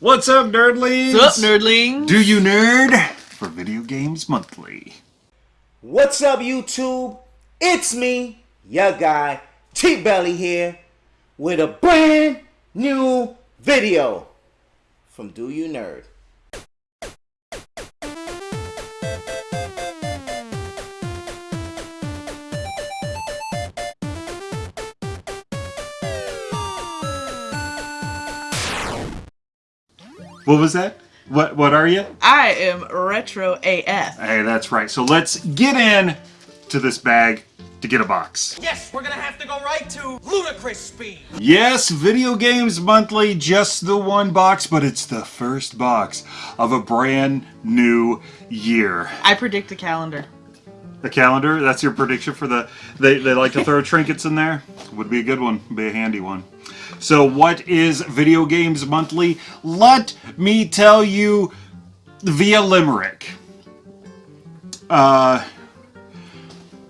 What's up, nerdlings? What's up, nerdlings? Do you nerd for Video Games Monthly? What's up, YouTube? It's me, your guy, T Belly here, with a brand new video from Do You Nerd. What was that? What What are you? I am Retro AF. Hey, that's right. So let's get in to this bag to get a box. Yes, we're gonna have to go right to ludicrous speed. Yes, Video Games Monthly, just the one box, but it's the first box of a brand new year. I predict a calendar. The calendar, that's your prediction for the. They, they like to throw trinkets in there? Would be a good one, be a handy one. So, what is Video Games Monthly? Let me tell you via Limerick. Uh,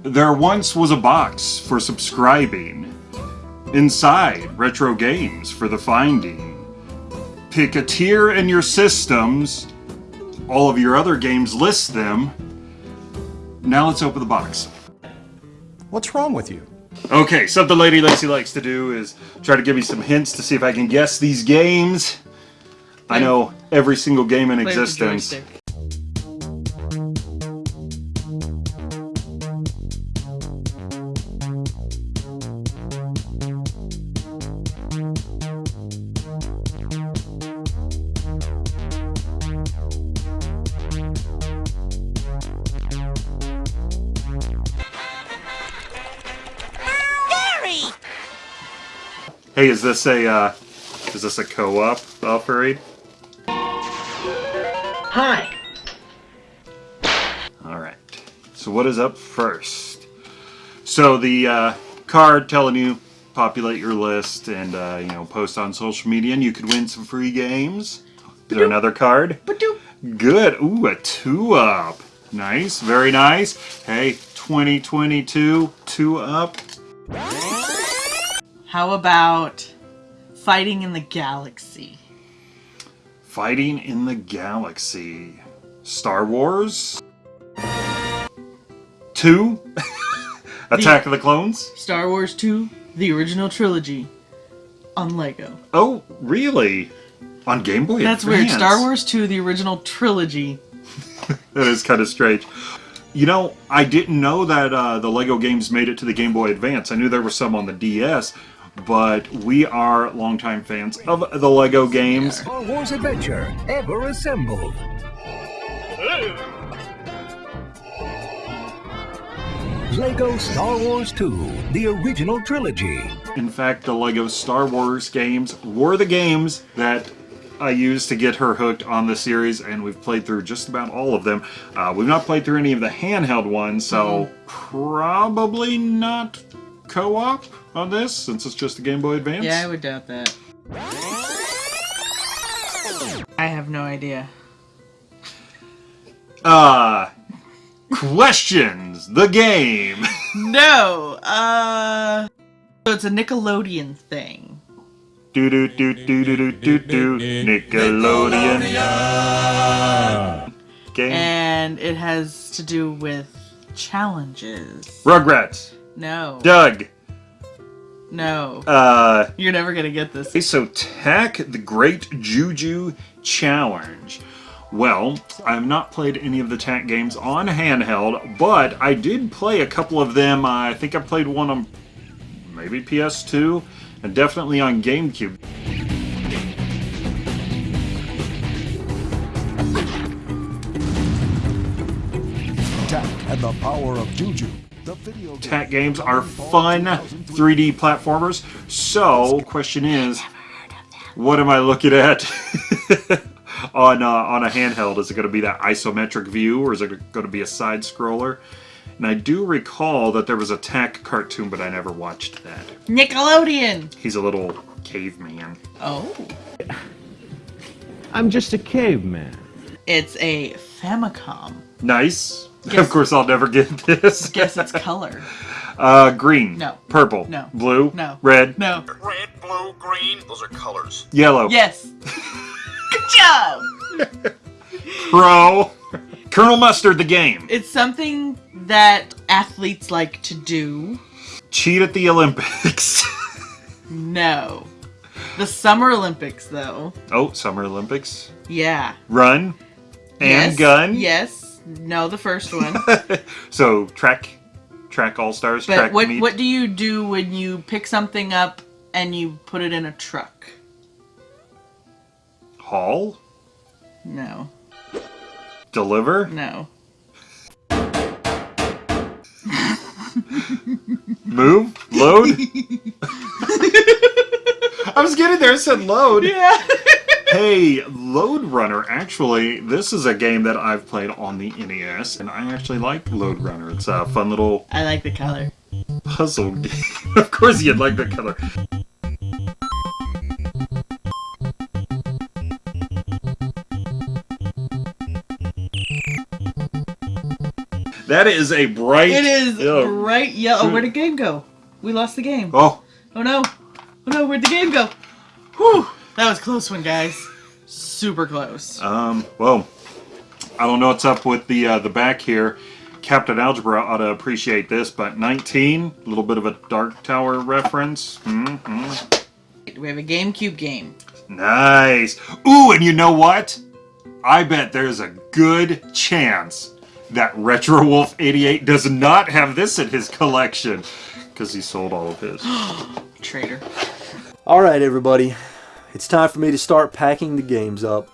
there once was a box for subscribing. Inside, retro games for the finding. Pick a tier in your systems. All of your other games list them. Now let's open the box. What's wrong with you? Okay, something Lady Lacy likes to do is try to give me some hints to see if I can guess these games. I know every single game in Play the existence. Hey, is this a uh, is this a co-op upgrade? Hi. All right. So what is up first? So the uh, card telling you populate your list and uh, you know post on social media, and you could win some free games. Is there another card? Good. Ooh, a two up. Nice. Very nice. Hey, 2022 two up. How about fighting in the galaxy? Fighting in the Galaxy. Star Wars? 2? Attack of the Clones? Star Wars 2, the original trilogy, on Lego. Oh, really? On Game Boy That's weird. Star Wars 2, the original trilogy. That is kind of strange. You know, I didn't know that uh, the Lego games made it to the Game Boy Advance. I knew there were some on the DS, but we are longtime fans of the Lego games. Star Wars Adventure, ever assembled. Lego Star Wars 2, the original trilogy. In fact, the Lego Star Wars games were the games that I used to get her hooked on the series, and we've played through just about all of them. Uh, we've not played through any of the handheld ones, so probably not co-op on this, since it's just a Game Boy Advance? Yeah, I would doubt that. I have no idea. Uh, questions, the game. no, uh, so it's a Nickelodeon thing. Do do do do do do do do Nickelodeon. Game. And it has to do with challenges. Rugrats. No. Doug. No. Uh, You're never gonna get this. Okay, so Tak the Great Juju Challenge. Well, I have not played any of the Tak games on handheld, but I did play a couple of them. I think I played one on maybe PS2 and definitely on GameCube. Tak and the power of Juju. The video game Tak games are fun 3D platformers. So, question is, what am I looking at on uh, on a handheld? Is it going to be that isometric view, or is it going to be a side scroller? And I do recall that there was a Tak cartoon, but I never watched that. Nickelodeon! He's a little caveman. Oh. I'm just a caveman. It's a Famicom. Nice. Guess- Of course, I'll never get this. Guess its color. Uh, green. No. Purple. No. Blue. No. Red. No. Red, blue, green. Those are colors. Yellow. Yes. Good job. Pro. Colonel Mustard, the game. It's something that athletes like to do. Cheat at the Olympics. No. The Summer Olympics, though. oh, Summer Olympics. Yeah. Run and yes. gun. Yes. No, the first one. So track, track all stars. But what meet. what do you do when you pick something up and you put it in a truck? Haul, No. deliver, No. move, load. I was getting there. It said load. Yeah. Hey, Lode Runner. Actually, this is a game that I've played on the NES, and I actually like Lode Runner. It's a fun little I like the color. puzzle game. of course, you'd like the color. That is a bright. It is Yeah. bright yellow. Oh, where'd the game go? We lost the game. Oh, Oh no. Oh no, where'd the game go? Whew. That was a close one, guys. Super close. um, well, I don't know what's up with the uh, the back here. Captain Algebra ought to appreciate this, but 19, a little bit of a Dark Tower reference. hmm We have a GameCube game. Nice. Ooh, and you know what? I bet there's a good chance that Retro Wolf 88 does not have this in his collection because he sold all of his. Traitor. All right, everybody. It's time for me to start packing the games up.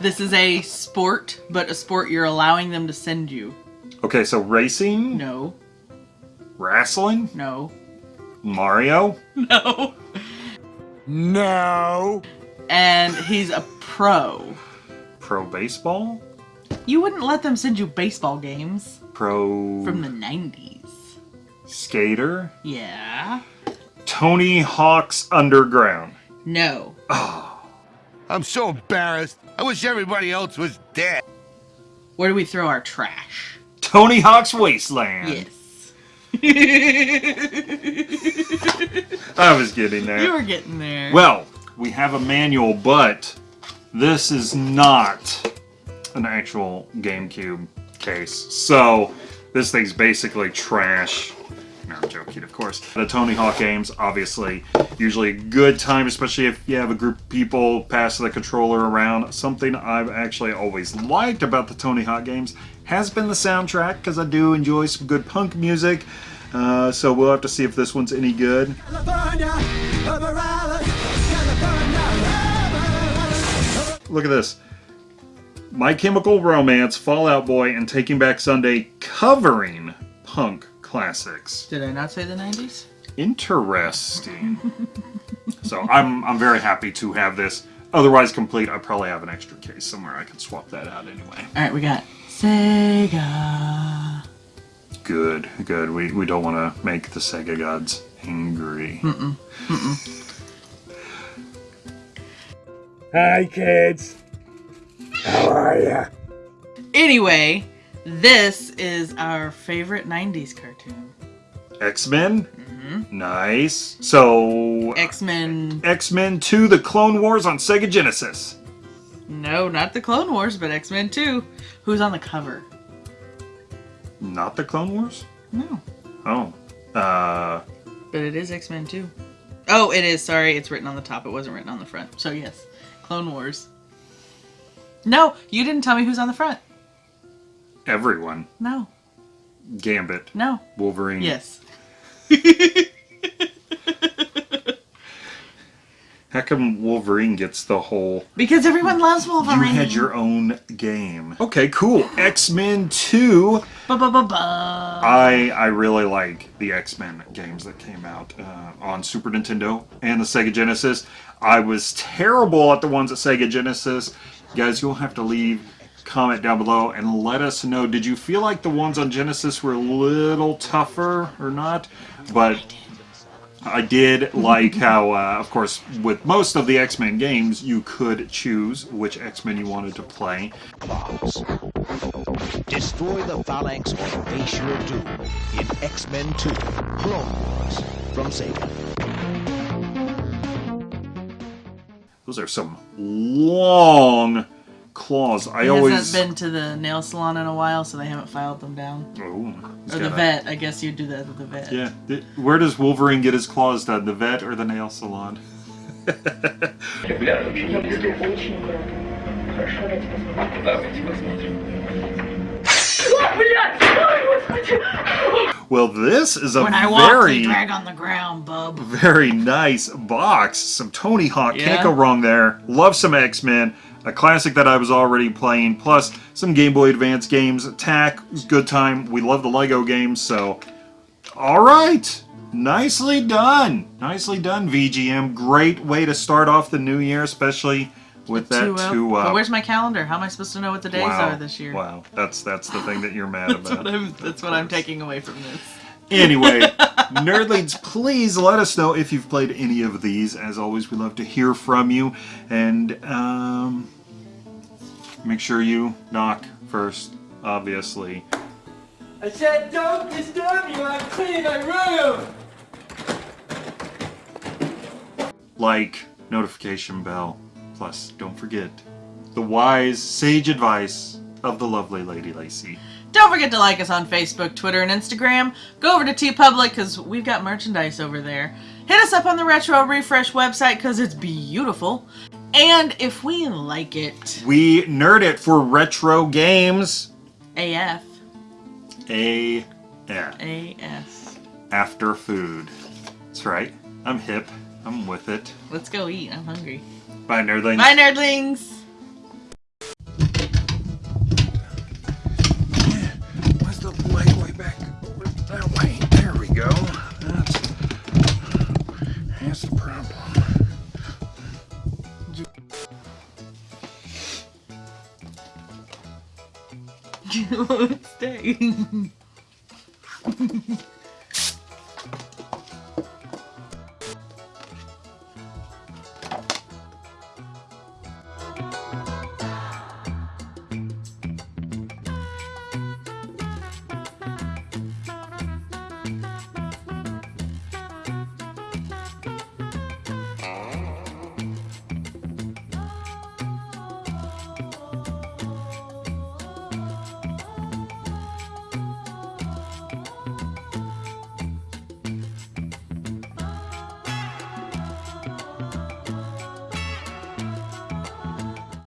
This is a sport, but a sport you're allowing them to send you. Okay, so racing, No. wrestling, No. Mario. No. No. And he's a pro. Pro baseball? You wouldn't let them send you baseball games Pro from the 90s. skater? Yeah. Tony Hawk's Underground. No. Oh. I'm so embarrassed. I wish everybody else was dead. Where do we throw our trash? Tony Hawk's Wasteland. Yes. I was getting there. You were getting there. Well, we have a manual, but this is not an actual GameCube case. So this thing's basically trash. No, I'm joking, of course. The Tony Hawk games, obviously, usually a good time, especially if you have a group of people pass the controller around. Something I've actually always liked about the Tony Hawk games has been the soundtrack, because I do enjoy some good punk music. Uh, so we'll have to see if this one's any good. Look at this. My Chemical Romance, Fall Out Boy, and Taking Back Sunday covering punk classics. Did I not say the 90s? Interesting. so I'm I'm very happy to have this. Otherwise complete, I probably have an extra case somewhere. I could swap that out anyway. Alright, we got Sega. Good, good. We, we don't want to make the Sega gods angry. Hi, kids. How are ya? Anyway, this is our favorite 90s cartoon. X-Men? Nice. So X-Men. X-Men 2 The Clone Wars on Sega Genesis. No, not the Clone Wars, but X-Men 2. Who's on the cover? Not the Clone Wars? No. Oh. Uh But it is X-Men 2. Oh, it is. Sorry, it's written on the top. It wasn't written on the front. So yes, Clone Wars. No, you didn't tell me who's on the front. everyone. No. Gambit. No. Wolverine. Yes. How come Wolverine gets the whole Because everyone loves Wolverine. You had your own game. Okay, cool. X-Men 2. Ba-ba-ba-ba. I I really like the X-Men games that came out uh, on Super Nintendo and the Sega Genesis. I was terrible at the ones at Sega Genesis. Guys, you'll have to leave comment down below and let us know. Did you feel like the ones on Genesis were a little tougher or not? But I did like how, uh, of course, with most of the X-Men games, you could choose which X-Men you wanted to play. Destroy the Phalanx or face your doom in X-Men 2 Clone Wars from Sega. Those are some long claws. I He always. hasn't been to the nail salon in a while, so they haven't filed them down. Oh, Or the vet. I guess you'd do that at the vet. Yeah. Where does Wolverine get his claws done? The vet or the nail salon? Well, this is a When I walk, very, they drag on the ground, bub. very nice box. Some Tony Hawk. Can't go wrong there. Love some X Men. A classic that I was already playing. Plus some Game Boy Advance games. Attack. Good time. We love the Lego games. So, all right. Nicely done. Nicely done, VGM. Great way to start off the new year, especially with that Two up. two up. But where's my calendar? How am I supposed to know what the days wow. are this year? Wow. That's that's the thing that you're mad That's about. what I'm. That's what I'm taking away from this. Anyway, nerdlings, please let us know if you've played any of these. As always, we love to hear from you. And um, make sure you knock first, obviously. I said don't disturb you, I'm cleaning my room! Like, notification bell. Plus, don't forget the wise, sage advice of the lovely Lady Lacey. Don't forget to like us on Facebook, Twitter, and Instagram. Go over to TeePublic because we've got merchandise over there. Hit us up on the Retro Refresh website because it's beautiful. And if we like it, We nerd it for retro games. AF, A F. AS. After food. That's right. I'm hip. I'm with it. Let's go eat. I'm hungry. Bye, nerdlings. Bye, nerdlings. Where's the light way back? That way. There we go. That's, that's the problem. You won't Stay.